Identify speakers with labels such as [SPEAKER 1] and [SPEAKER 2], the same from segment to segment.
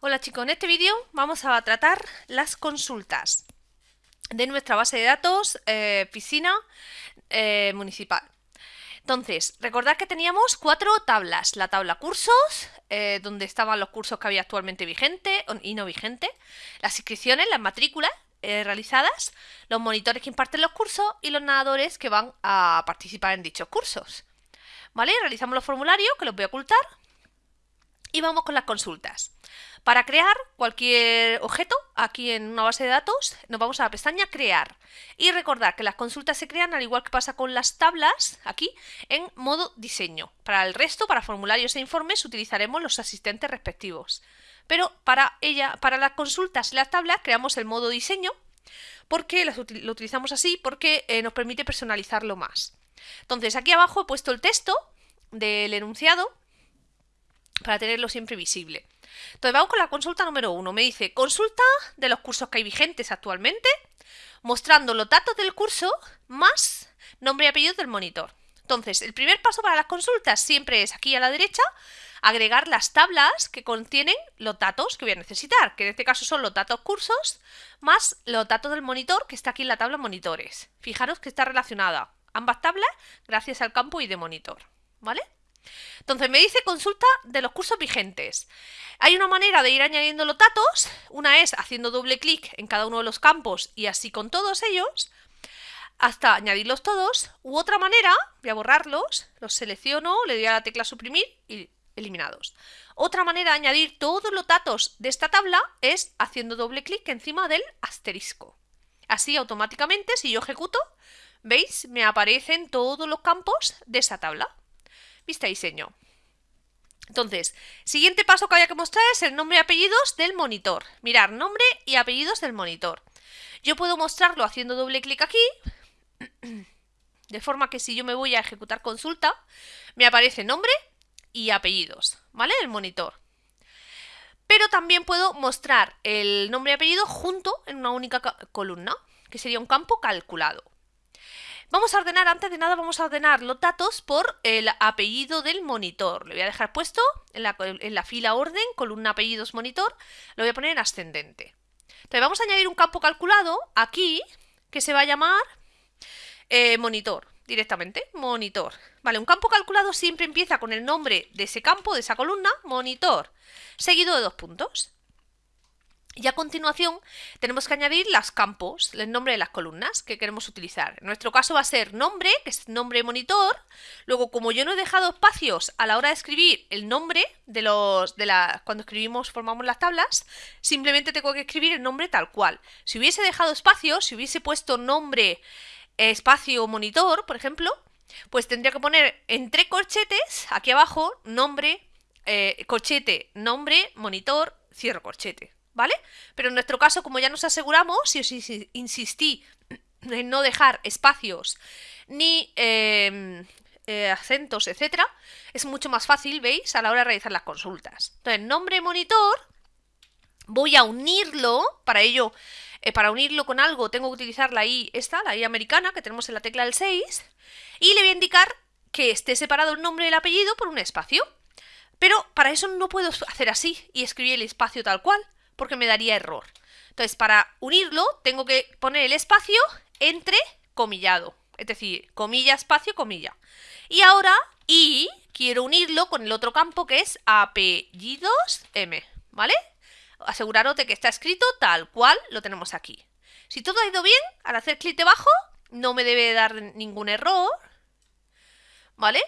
[SPEAKER 1] Hola chicos, en este vídeo vamos a tratar las consultas de nuestra base de datos eh, piscina eh, municipal. Entonces, recordad que teníamos cuatro tablas. La tabla cursos, eh, donde estaban los cursos que había actualmente vigente y no vigente, las inscripciones, las matrículas realizadas, los monitores que imparten los cursos y los nadadores que van a participar en dichos cursos. ¿Vale? Realizamos los formularios, que los voy a ocultar, y vamos con las consultas. Para crear cualquier objeto, aquí en una base de datos, nos vamos a la pestaña Crear. Y recordar que las consultas se crean, al igual que pasa con las tablas, aquí, en modo diseño. Para el resto, para formularios e informes, utilizaremos los asistentes respectivos. Pero para, ella, para las consultas y las tablas, creamos el modo diseño, porque lo utilizamos así, porque eh, nos permite personalizarlo más. Entonces, aquí abajo he puesto el texto del enunciado, para tenerlo siempre visible. Entonces vamos con la consulta número uno. Me dice, consulta de los cursos que hay vigentes actualmente, mostrando los datos del curso más nombre y apellido del monitor. Entonces, el primer paso para las consultas siempre es aquí a la derecha, agregar las tablas que contienen los datos que voy a necesitar, que en este caso son los datos cursos, más los datos del monitor que está aquí en la tabla monitores. Fijaros que está relacionada ambas tablas gracias al campo y de monitor, ¿vale? Entonces me dice consulta de los cursos vigentes. Hay una manera de ir añadiendo los datos, una es haciendo doble clic en cada uno de los campos y así con todos ellos, hasta añadirlos todos, u otra manera, voy a borrarlos, los selecciono, le doy a la tecla suprimir y eliminados. Otra manera de añadir todos los datos de esta tabla es haciendo doble clic encima del asterisco. Así automáticamente, si yo ejecuto, ¿veis? Me aparecen todos los campos de esa tabla. Vista diseño. Entonces, siguiente paso que había que mostrar es el nombre y apellidos del monitor. Mirar nombre y apellidos del monitor. Yo puedo mostrarlo haciendo doble clic aquí, de forma que si yo me voy a ejecutar consulta, me aparece nombre y apellidos, ¿vale? El monitor. Pero también puedo mostrar el nombre y apellido junto en una única columna, que sería un campo calculado. Vamos a ordenar, antes de nada, vamos a ordenar los datos por el apellido del monitor. Le voy a dejar puesto en la, fila orden, columna apellidos monitor, lo voy a poner en ascendente. Entonces vamos a añadir un campo calculado aquí, que se va a llamar eh, monitor, directamente, monitor. Vale, un campo calculado siempre empieza con el nombre de ese campo, de esa columna, monitor, seguido de dos puntos. Y a continuación tenemos que añadir los campos, el nombre de las columnas que queremos utilizar. En nuestro caso va a ser nombre, que es nombre monitor. Luego, como yo no he dejado espacios a la hora de escribir el nombre de los de la, cuando escribimos, formamos las tablas, simplemente tengo que escribir el nombre tal cual. Si hubiese dejado espacios, si hubiese puesto nombre, espacio monitor, por ejemplo, pues tendría que poner entre corchetes, aquí abajo, nombre, eh, corchete, nombre, monitor, cierro corchete. ¿Vale? Pero en nuestro caso, como ya nos aseguramos, si os insistí en no dejar espacios ni em, eh, acentos, etcétera, es mucho más fácil, ¿veis? A la hora de realizar las consultas. Entonces, nombre monitor, voy a unirlo, para ello, eh, para unirlo con algo tengo que utilizar la I, esta, la I americana, que tenemos en la tecla del 6, y le voy a indicar que esté separado el nombre y el apellido por un espacio. Pero para eso no puedo hacer así y escribir el espacio tal cual porque me daría error. Entonces, para unirlo, tengo que poner el espacio entre comillado. Es decir, comilla, espacio, comilla. Y ahora, y quiero unirlo con el otro campo que es apellidos M, ¿vale? Aseguraros de que está escrito tal cual lo tenemos aquí. Si todo ha ido bien, al hacer clic debajo, no me debe dar ningún error, ¿vale?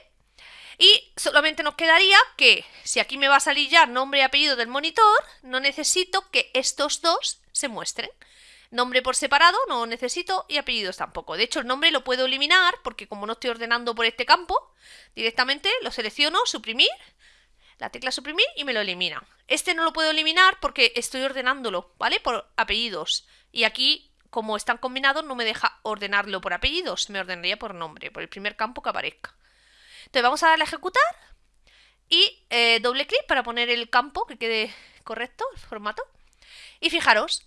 [SPEAKER 1] Y solamente nos quedaría que, si aquí me va a salir ya nombre y apellido del monitor, no necesito que estos dos se muestren. Nombre por separado no necesito y apellidos tampoco. De hecho, el nombre lo puedo eliminar porque como no estoy ordenando por este campo, directamente lo selecciono, suprimir, la tecla suprimir y me lo elimina. Este no lo puedo eliminar porque estoy ordenándolo, ¿vale? Por apellidos. Y aquí, como están combinados, no me deja ordenarlo por apellidos, me ordenaría por nombre, por el primer campo que aparezca. Entonces vamos a darle a ejecutar y eh, doble clic para poner el campo que quede correcto, el formato. Y fijaros,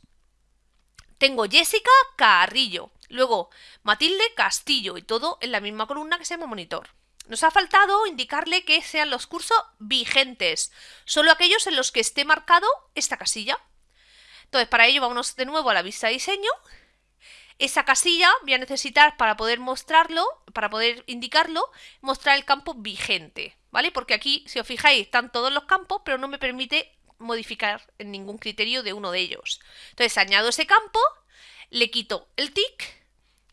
[SPEAKER 1] tengo Jessica Carrillo, luego Matilde Castillo y todo en la misma columna que se llama monitor. Nos ha faltado indicarle que sean los cursos vigentes, solo aquellos en los que esté marcado esta casilla. Entonces, para ello vamos de nuevo a la vista de diseño. Esa casilla voy a necesitar para poder mostrarlo, para poder indicarlo, mostrar el campo vigente, ¿vale? Porque aquí, si os fijáis, están todos los campos, pero no me permite modificar en ningún criterio de uno de ellos. Entonces, añado ese campo, le quito el tick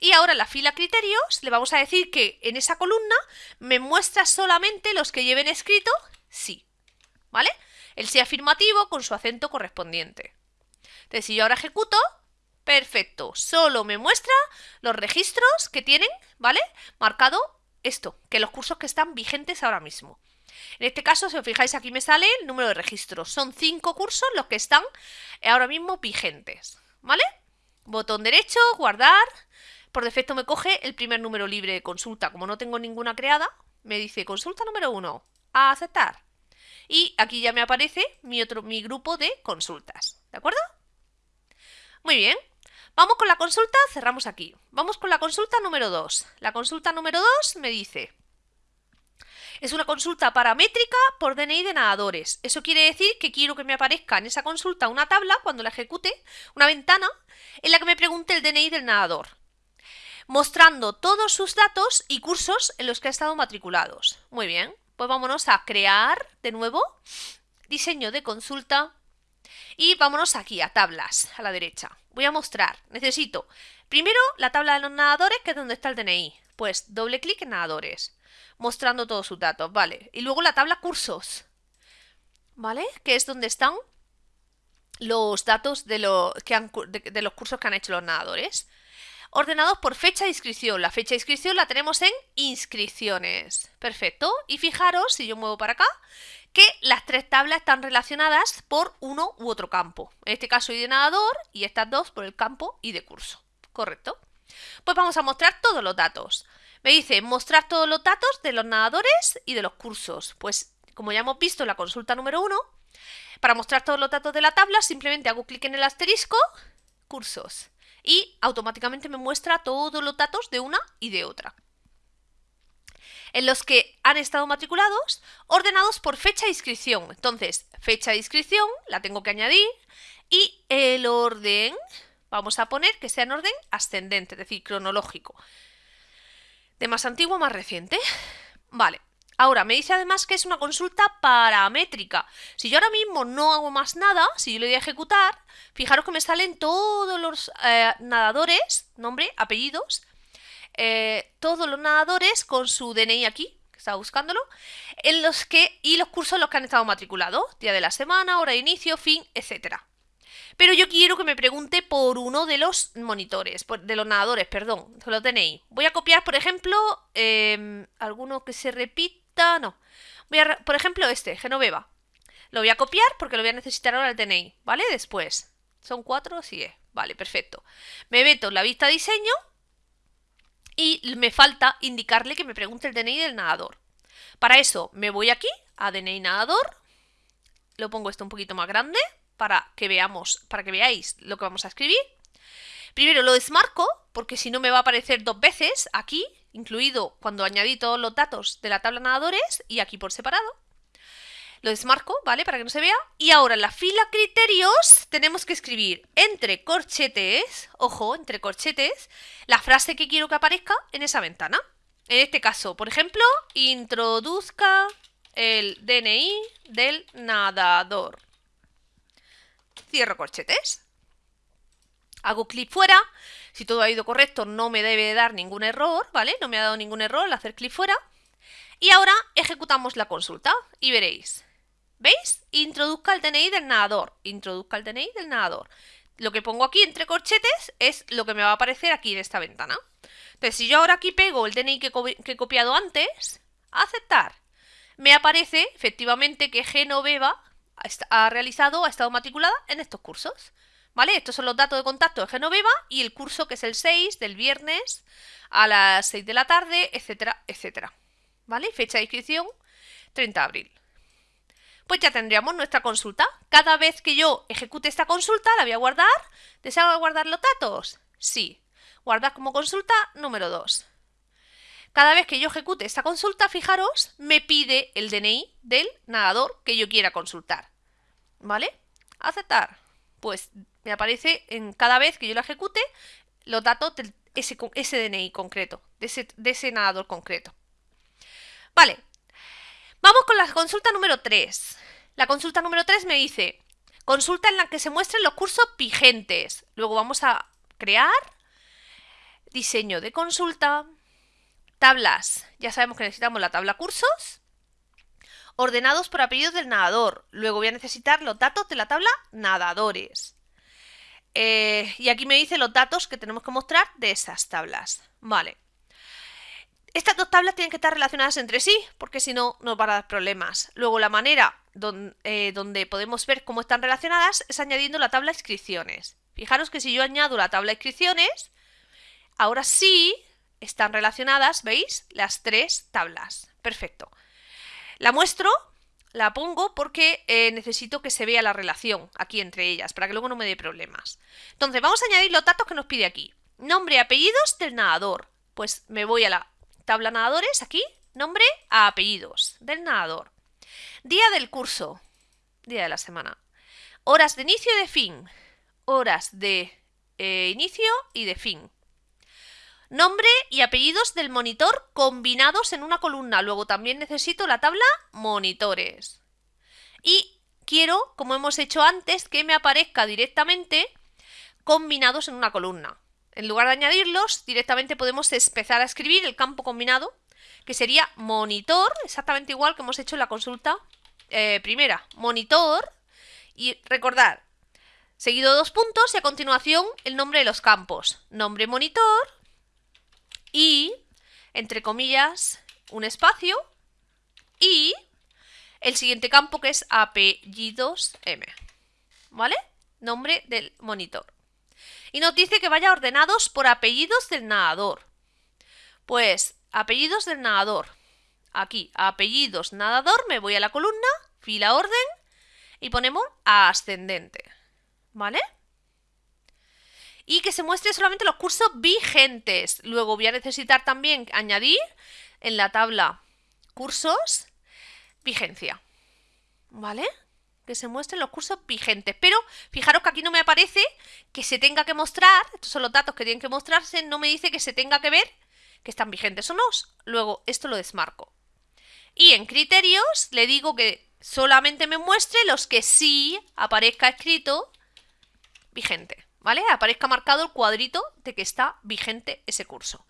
[SPEAKER 1] y ahora en la fila criterios le vamos a decir que en esa columna me muestra solamente los que lleven escrito sí. ¿Vale? El sí afirmativo con su acento correspondiente. Entonces, si yo ahora ejecuto, perfecto. Solo me muestra los registros que tienen, ¿vale? Marcado esto, que los cursos que están vigentes ahora mismo. En este caso, si os fijáis, aquí me sale el número de registros. Son cinco cursos los que están ahora mismo vigentes, ¿vale? Botón derecho, guardar, por defecto me coge el primer número libre de consulta. Como no tengo ninguna creada, me dice consulta número 1, a aceptar. Y aquí ya me aparece mi, otro, mi grupo de consultas. ¿De acuerdo? Muy bien. Vamos con la consulta, cerramos aquí. Vamos con la consulta número 2. La consulta número 2 me dice... Es una consulta paramétrica por DNI de nadadores. Eso quiere decir que quiero que me aparezca en esa consulta una tabla, cuando la ejecute, una ventana, en la que me pregunte el DNI del nadador mostrando todos sus datos y cursos en los que ha estado matriculados. Muy bien, pues vámonos a crear de nuevo, diseño de consulta y vámonos aquí a tablas, a la derecha. Voy a mostrar, necesito primero la tabla de los nadadores, que es donde está el DNI. Pues doble clic en nadadores, mostrando todos sus datos, vale. Y luego la tabla cursos, ¿vale? Que es donde están los datos de, de los cursos que han hecho los nadadores ordenados por fecha de inscripción. La fecha de inscripción la tenemos en inscripciones. Perfecto. Y fijaros, si yo muevo para acá, que las tres tablas están relacionadas por uno u otro campo. En este caso, y de nadador y estas dos por el campo y de curso. Correcto. Pues vamos a mostrar todos los datos. Me dice mostrar todos los datos de los nadadores y de los cursos. Pues como ya hemos visto en la consulta número uno, para mostrar todos los datos de la tabla simplemente hago clic en el asterisco, cursos y automáticamente me muestra todos los datos de una y de otra. En los que han estado matriculados, ordenados por fecha de inscripción. Entonces, fecha de inscripción la tengo que añadir y el orden, vamos a poner que sea en orden ascendente, es decir, cronológico. De más antiguo a más reciente. Vale, Ahora, me dice además que es una consulta paramétrica. Si yo ahora mismo no hago más nada, si yo le doy a ejecutar, fijaros que me salen todos los eh, nadadores, nombre, apellidos, eh, todos los nadadores con su DNI aquí, que estaba buscándolo, en los que, y los cursos en los que han estado matriculados, día de la semana, hora de inicio, fin, etcétera. Pero yo quiero que me pregunte por uno de los monitores, de los nadadores, perdón, de los DNI. Voy a copiar, por ejemplo, em, alguno que se repite no. Voy a, por ejemplo, este, Genoveva. Lo voy a copiar porque lo voy a necesitar ahora el DNI, ¿vale? Después. ¿Son cuatro? Sí, eh. vale, perfecto. Me meto en la vista diseño y me falta indicarle que me pregunte el DNI del nadador. Para eso me voy aquí a DNI nadador, lo pongo esto un poquito más grande para que veamos, para que veáis lo que vamos a escribir. Primero lo desmarco porque si no me va a aparecer dos veces aquí incluido cuando añadí todos los datos de la tabla nadadores y aquí por separado. Lo desmarco, ¿vale? Para que no se vea. Y ahora en la fila criterios tenemos que escribir entre corchetes, ojo, entre corchetes, la frase que quiero que aparezca en esa ventana. En este caso, por ejemplo, introduzca el DNI del nadador. Cierro corchetes. Hago clic fuera si todo ha ido correcto, no me debe dar ningún error, ¿vale? No me ha dado ningún error al hacer clic fuera. Y ahora ejecutamos la consulta y veréis. ¿Veis? Introduzca el DNI del nadador. Introduzca el DNI del nadador. Lo que pongo aquí entre corchetes es lo que me va a aparecer aquí en esta ventana. Entonces, si yo ahora aquí pego el DNI que, he copiado antes, aceptar, me aparece efectivamente que Genoveva ha realizado, ha estado matriculada en estos cursos. ¿Vale? Estos son los datos de contacto de Genoveva y el curso que es el 6 del viernes a las 6 de la tarde, etcétera, etcétera. ¿Vale? Fecha de inscripción 30 de abril. Pues ya tendríamos nuestra consulta. Cada vez que yo ejecute esta consulta, la voy a guardar. ¿Deseo guardar los datos? Sí. Guardar como consulta número 2. Cada vez que yo ejecute esta consulta, fijaros, me pide el DNI del nadador que yo quiera consultar. ¿Vale? Aceptar. Pues me aparece en cada vez que yo la ejecute los datos de ese, DNI concreto, de ese, de ese nadador concreto. Vale, vamos con la consulta número 3. La consulta número 3 me dice, consulta en la que se muestren los cursos vigentes. Luego vamos a crear diseño de consulta, tablas. Ya sabemos que necesitamos la tabla cursos, ordenados por apellidos del nadador. Luego voy a necesitar los datos de la tabla nadadores. Eh, y aquí me dice los datos que tenemos que mostrar de esas tablas. Vale. Estas dos tablas tienen que estar relacionadas entre sí, porque si no nos van a dar problemas. Luego la manera eh, donde, podemos ver cómo están relacionadas es añadiendo la tabla inscripciones. Fijaros que si yo añado la tabla inscripciones, ahora sí están relacionadas, ¿veis? Las tres tablas. Perfecto. La muestro la pongo porque eh, necesito que se vea la relación aquí entre ellas, para que luego no me dé problemas. Entonces, vamos a añadir los datos que nos pide aquí. Nombre y apellidos del nadador. Pues me voy a la tabla nadadores, aquí, nombre a apellidos del nadador. Día del curso, día de la semana. Horas de inicio y de fin. Horas de eh, inicio y de fin. Nombre y apellidos del monitor combinados en una columna. Luego también necesito la tabla monitores. Y quiero, como hemos hecho antes, que me aparezca directamente combinados en una columna. En lugar de añadirlos, directamente podemos empezar a escribir el campo combinado, que sería monitor, exactamente igual que hemos hecho en la consulta eh, primera. Monitor, y recordar, seguido dos puntos y a continuación el nombre de los campos. Nombre monitor, y, entre comillas, un espacio y el siguiente campo que es apellidos M. ¿Vale? Nombre del monitor. Y nos dice que vaya ordenados por apellidos del nadador. Pues, apellidos del nadador. Aquí, apellidos nadador, me voy a la columna, fila orden y ponemos ascendente. ¿Vale? y que se muestre solamente los cursos vigentes. Luego voy a necesitar también añadir en la tabla cursos vigencia. ¿Vale? Que se muestren los cursos vigentes. Pero fijaros que aquí no me aparece que se tenga que mostrar, estos son los datos que tienen que mostrarse, no me dice que se tenga que ver que están vigentes o no. Luego esto lo desmarco. Y en criterios le digo que solamente me muestre los que sí aparezca escrito vigente. ¿vale? Aparezca marcado el cuadrito de que está vigente ese curso.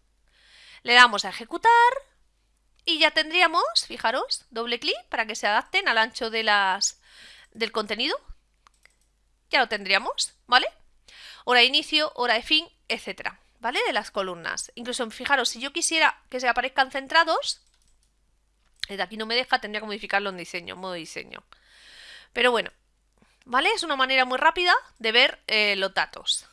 [SPEAKER 1] Le damos a ejecutar y ya tendríamos, fijaros, doble clic para que se adapten al ancho de las, del contenido. Ya lo tendríamos, ¿vale? Hora de inicio, hora de fin, etcétera, ¿vale? De las columnas. Incluso, fijaros, si yo quisiera que se aparezcan centrados, desde aquí no me deja, tendría que modificarlo en diseño, modo diseño. Pero bueno, ¿vale? Es una manera muy rápida de ver eh, los datos.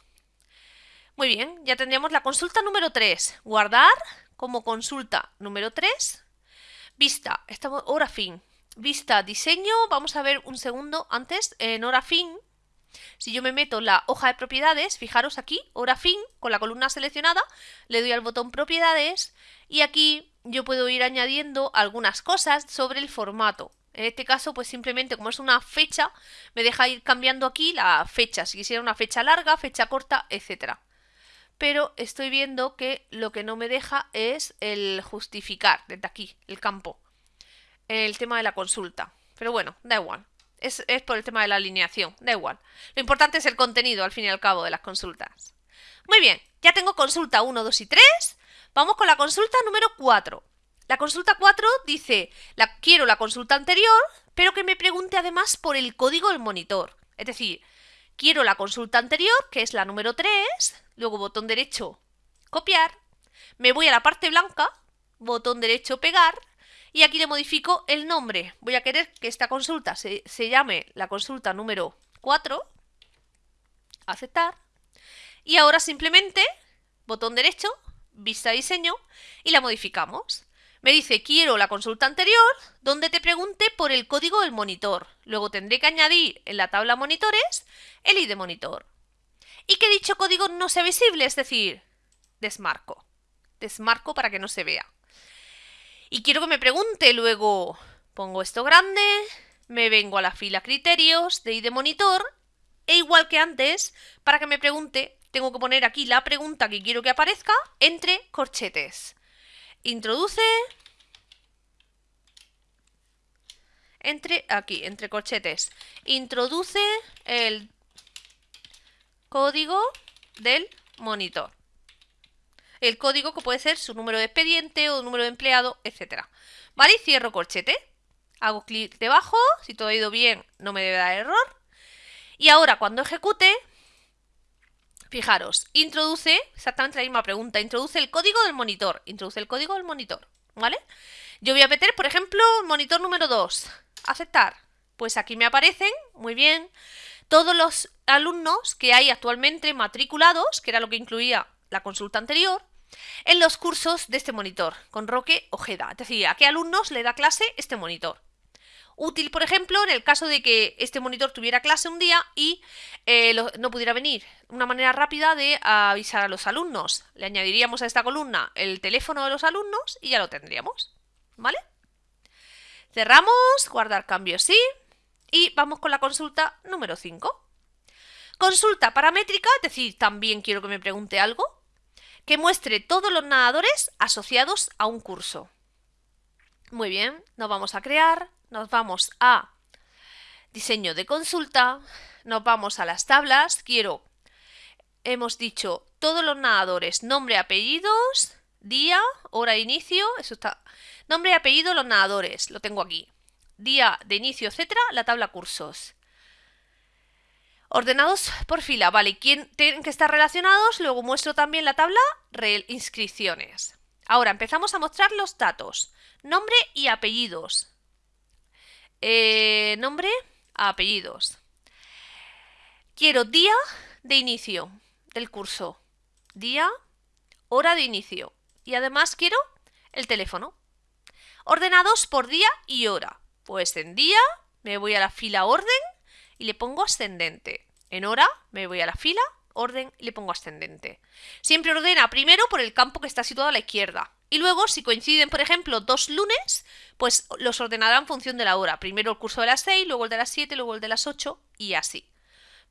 [SPEAKER 1] Muy bien, ya tendríamos la consulta número 3. Guardar como consulta número 3. Vista, estamos hora fin. Vista, diseño, vamos a ver un segundo antes, en hora fin. Si yo me meto en la hoja de propiedades, fijaros aquí, hora fin, con la columna seleccionada, le doy al botón propiedades y aquí yo puedo ir añadiendo algunas cosas sobre el formato. En este caso, pues simplemente como es una fecha, me deja ir cambiando aquí la fecha, si quisiera una fecha larga, fecha corta, etcétera. Pero estoy viendo que lo que no me deja es el justificar, desde aquí, el campo, el tema de la consulta. Pero bueno, da igual. Es, es por el tema de la alineación, da igual. Lo importante es el contenido, al fin y al cabo, de las consultas. Muy bien, ya tengo consulta 1, 2 y 3. Vamos con la consulta número 4. La consulta 4 dice, quiero la consulta anterior, pero que me pregunte además por el código del monitor. Es decir, quiero la consulta anterior, que es la número 3, luego botón derecho, copiar, me voy a la parte blanca, botón derecho, pegar, y aquí le modifico el nombre. Voy a querer que esta consulta se, se llame la consulta número 4, aceptar, y ahora simplemente, botón derecho, vista diseño, y la modificamos. Me dice, quiero la consulta anterior, donde te pregunte por el código del monitor. Luego tendré que añadir en la tabla monitores el ID monitor. Y que dicho código no sea visible, es decir, desmarco. Desmarco para que no se vea. Y quiero que me pregunte luego, pongo esto grande, me vengo a la fila criterios de ID monitor e igual que antes, para que me pregunte, tengo que poner aquí la pregunta que quiero que aparezca entre corchetes. Introduce entre aquí, entre corchetes. Introduce el código del monitor. El código que puede ser su número de expediente o número de empleado, etcétera. ¿Vale? Y cierro corchete. Hago clic debajo. Si todo ha ido bien, no me debe dar error. Y ahora, cuando ejecute, fijaros, introduce exactamente la misma pregunta. Introduce el código del monitor. Introduce el código del monitor. ¿Vale? Yo voy a meter, por ejemplo, monitor número 2. Aceptar. Pues aquí me aparecen, muy bien, todos los alumnos que hay actualmente matriculados, que era lo que incluía la consulta anterior, en los cursos de este monitor, con Roque Ojeda. Es decir, a qué alumnos le da clase este monitor. Útil, por ejemplo, en el caso de que este monitor tuviera clase un día y eh, no pudiera venir. Una manera rápida de avisar a los alumnos. Le añadiríamos a esta columna el teléfono de los alumnos y ya lo tendríamos. ¿Vale? Cerramos, guardar cambios sí. Y vamos con la consulta número 5. Consulta paramétrica, es decir, también quiero que me pregunte algo, que muestre todos los nadadores asociados a un curso. Muy bien, nos vamos a crear, nos vamos a diseño de consulta, nos vamos a las tablas, quiero, hemos dicho todos los nadadores, nombre, apellidos, día, hora de inicio, eso está, nombre apellido los nadadores, lo tengo aquí, día de inicio, etcétera, la tabla cursos. Ordenados por fila, vale, ¿quién tienen que estar relacionados? Luego muestro también la tabla inscripciones. Ahora empezamos a mostrar los datos, nombre y apellidos. Eh, nombre, apellidos. Quiero día de inicio del curso, día, hora de inicio y además quiero el teléfono. Ordenados por día y hora. Pues en día me voy a la fila orden y le pongo ascendente. En hora me voy a la fila orden y le pongo ascendente. Siempre ordena primero por el campo que está situado a la izquierda. Y luego, si coinciden, por ejemplo, dos lunes, pues los ordenará en función de la hora. Primero el curso de las 6, luego el de las 7, luego el de las 8 y así.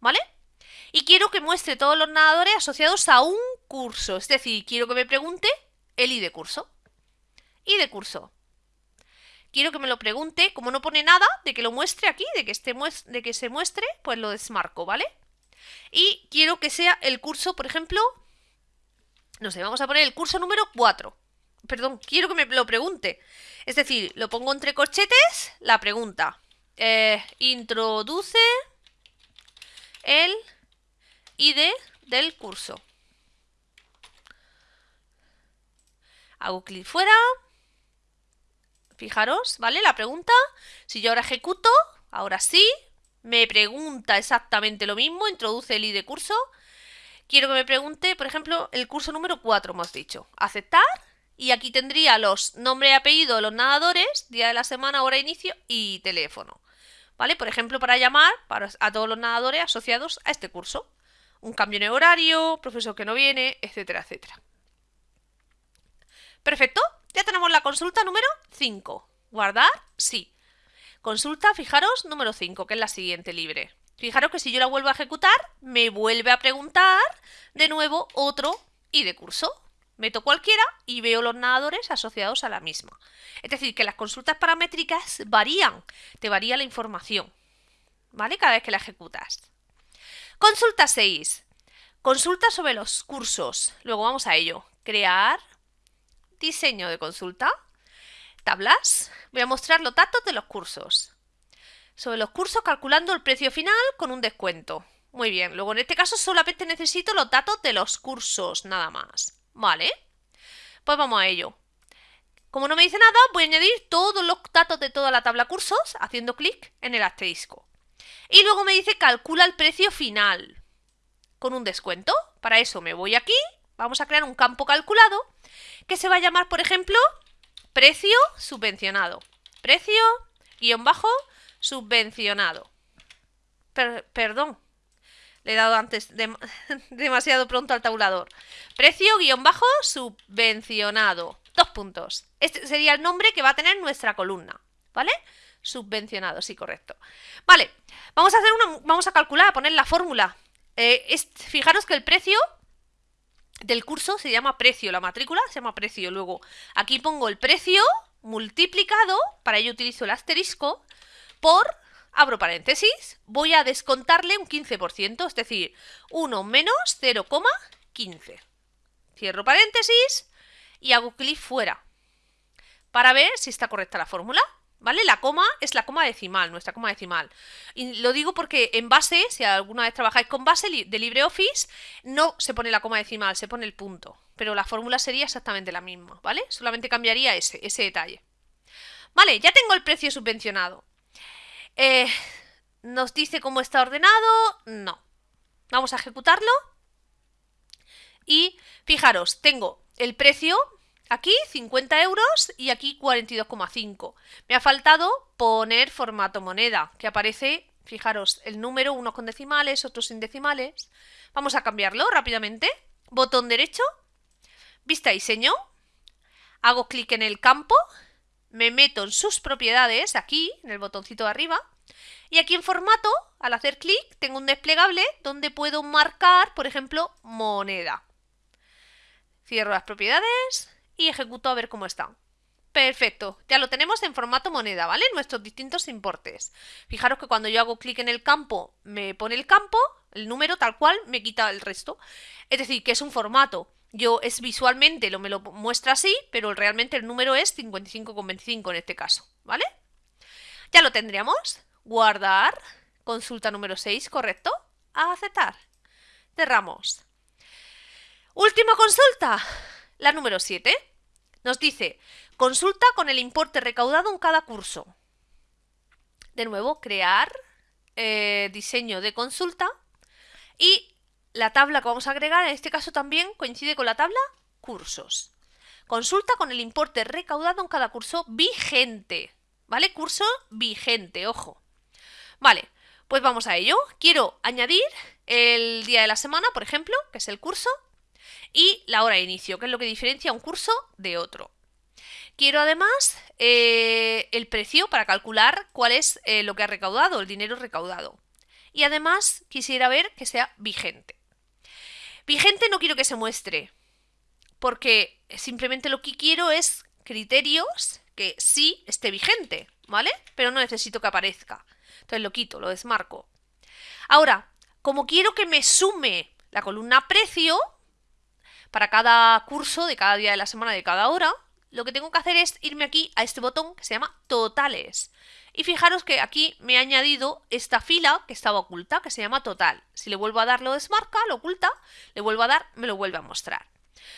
[SPEAKER 1] ¿Vale? Y quiero que muestre todos los nadadores asociados a un curso. Es decir, quiero que me pregunte el I de curso. I de curso. Quiero que me lo pregunte, como no pone nada, de que lo muestre aquí, de que, esté de que se muestre, pues lo desmarco, ¿vale? Y quiero que sea el curso, por ejemplo, no sé, vamos a poner el curso número 4 perdón, quiero que me lo pregunte. Es decir, lo pongo entre corchetes, la pregunta. Eh, introduce el ID del curso. Hago clic fuera. Fijaros, ¿vale? La pregunta. Si yo ahora ejecuto, ahora sí, me pregunta exactamente lo mismo, introduce el ID curso. Quiero que me pregunte, por ejemplo, el curso número 4, hemos dicho. Aceptar y aquí tendría los nombre y apellido de los nadadores, día de la semana, hora de inicio y teléfono. ¿Vale? Por ejemplo, para llamar a todos los nadadores asociados a este curso. Un cambio en horario, profesor que no viene, etcétera, etcétera. Perfecto, ya tenemos la consulta número 5. ¿Guardar? Sí. Consulta, fijaros, número 5, que es la siguiente libre. Fijaros que si yo la vuelvo a ejecutar, me vuelve a preguntar de nuevo otro y de curso. Meto cualquiera y veo los nadadores asociados a la misma. Es decir, que las consultas paramétricas varían, te varía la información, ¿vale? Cada vez que la ejecutas. Consulta 6. Consulta sobre los cursos. Luego vamos a ello. Crear, diseño de consulta, tablas. Voy a mostrar los datos de los cursos. Sobre los cursos calculando el precio final con un descuento. Muy bien, luego en este caso solamente necesito los datos de los cursos, nada más. Vale, pues vamos a ello. Como no me dice nada, voy a añadir todos los datos de toda la tabla cursos haciendo clic en el asterisco. Y luego me dice calcula el precio final con un descuento. Para eso me voy aquí, vamos a crear un campo calculado que se va a llamar, por ejemplo, precio subvencionado. Precio guion bajo subvencionado. perdón, le he dado antes demasiado pronto al tabulador. Precio guion bajo subvencionado. Dos puntos. Este sería el nombre que va a tener nuestra columna, ¿vale? Subvencionado, sí, correcto. Vale, vamos a hacer una, vamos a calcular, a poner la fórmula. Eh, fijaros que el precio del curso se llama precio, la matrícula se llama precio. Luego, aquí pongo el precio multiplicado, para ello utilizo el asterisco, por, abro paréntesis, voy a descontarle un 15%, es decir, 1 menos 0,15. Cierro paréntesis y hago clic fuera para ver si está correcta la fórmula. ¿Vale? La coma es la coma decimal, nuestra coma decimal. Y lo digo porque en base, si alguna vez trabajáis con base de LibreOffice, no se pone la coma decimal, se pone el punto. Pero la fórmula sería exactamente la misma, ¿vale? Solamente cambiaría ese, ese detalle. Vale, ya tengo el precio subvencionado. Eh, ¿Nos dice cómo está ordenado? No. Vamos a ejecutarlo. Y fijaros, tengo el precio Aquí 50 euros y aquí 42,5. Me ha faltado poner formato moneda, que aparece, fijaros, el número, unos con decimales, otros sin decimales. Vamos a cambiarlo rápidamente. Botón derecho, vista diseño, hago clic en el campo, me meto en sus propiedades, aquí, en el botoncito de arriba, y aquí en formato, al hacer clic, tengo un desplegable donde puedo marcar, por ejemplo, moneda. Cierro las propiedades, y ejecuto a ver cómo está. Perfecto, ya lo tenemos en formato moneda, ¿vale? Nuestros distintos importes. Fijaros que cuando yo hago clic en el campo, me pone el campo, el número tal cual, me quita el resto. Es decir, que es un formato. Yo es visualmente, lo me lo muestra así, pero realmente el número es 55,25 en este caso, ¿vale? Ya lo tendríamos. Guardar, consulta número 6, ¿correcto? A aceptar. Cerramos. Última consulta. La número 7 nos dice, consulta con el importe recaudado en cada curso. De nuevo, crear eh, diseño de consulta y la tabla que vamos a agregar en este caso también coincide con la tabla cursos. Consulta con el importe recaudado en cada curso vigente. ¿Vale? Curso vigente, ojo. Vale, pues vamos a ello. Quiero añadir el día de la semana, por ejemplo, que es el curso, y la hora de inicio, que es lo que diferencia un curso de otro. Quiero además eh, el precio para calcular cuál es eh, lo que ha recaudado, el dinero recaudado. Y además quisiera ver que sea vigente. Vigente no quiero que se muestre, porque simplemente lo que quiero es criterios que sí esté vigente, ¿vale? Pero no necesito que aparezca. Entonces lo quito, lo desmarco. Ahora, como quiero que me sume la columna precio, para cada curso, de cada día de la semana, de cada hora, lo que tengo que hacer es irme aquí a este botón que se llama totales. Y fijaros que aquí me ha añadido esta fila que estaba oculta, que se llama total. Si le vuelvo a dar lo desmarca, lo oculta, le vuelvo a dar, me lo vuelve a mostrar.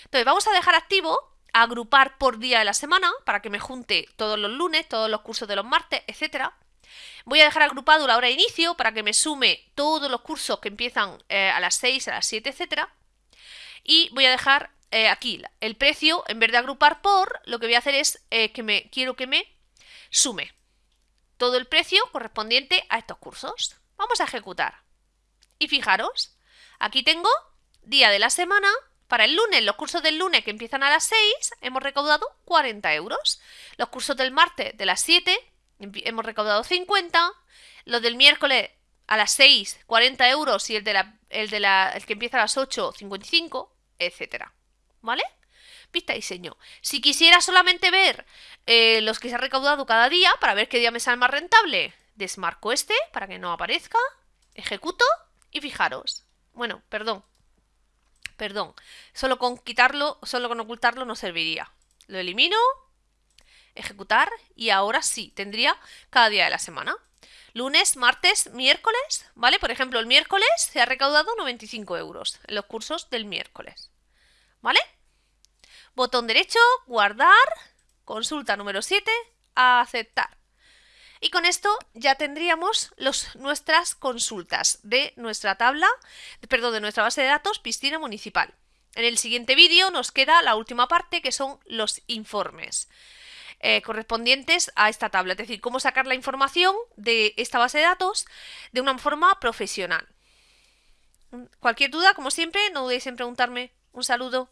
[SPEAKER 1] Entonces vamos a dejar activo agrupar por día de la semana para que me junte todos los lunes, todos los cursos de los martes, etcétera. Voy a dejar agrupado la hora de inicio para que me sume todos los cursos que empiezan eh, a las 6, a las 7, etcétera. Y voy a dejar eh, aquí el precio, en vez de agrupar por, lo que voy a hacer es eh, que me quiero que me sume todo el precio correspondiente a estos cursos. Vamos a ejecutar. Y fijaros, aquí tengo día de la semana. Para el lunes, los cursos del lunes que empiezan a las 6, hemos recaudado 40 euros. Los cursos del martes de las 7, hemos recaudado 50. Los del miércoles a las 6, 40 euros y el, de la, el, de la, el que empieza a las 8, 55, etcétera. ¿Vale? Vista diseño. Si quisiera solamente ver eh, los que se ha recaudado cada día para ver qué día me sale más rentable, desmarco este para que no aparezca, ejecuto y fijaros. Bueno, perdón. Perdón. Solo con quitarlo, solo con ocultarlo no serviría. Lo elimino, ejecutar y ahora sí, tendría cada día de la semana lunes, martes, miércoles, ¿vale? Por ejemplo, el miércoles se ha recaudado 95 euros en los cursos del miércoles, ¿vale? Botón derecho, guardar, consulta número 7, aceptar. Y con esto ya tendríamos nuestras consultas de nuestra tabla, perdón, de nuestra base de datos piscina municipal. En el siguiente vídeo nos queda la última parte que son los informes. Eh, correspondientes a esta tabla, es decir, cómo sacar la información de esta base de datos de una forma profesional. Cualquier duda, como siempre, no dudéis en preguntarme. Un saludo.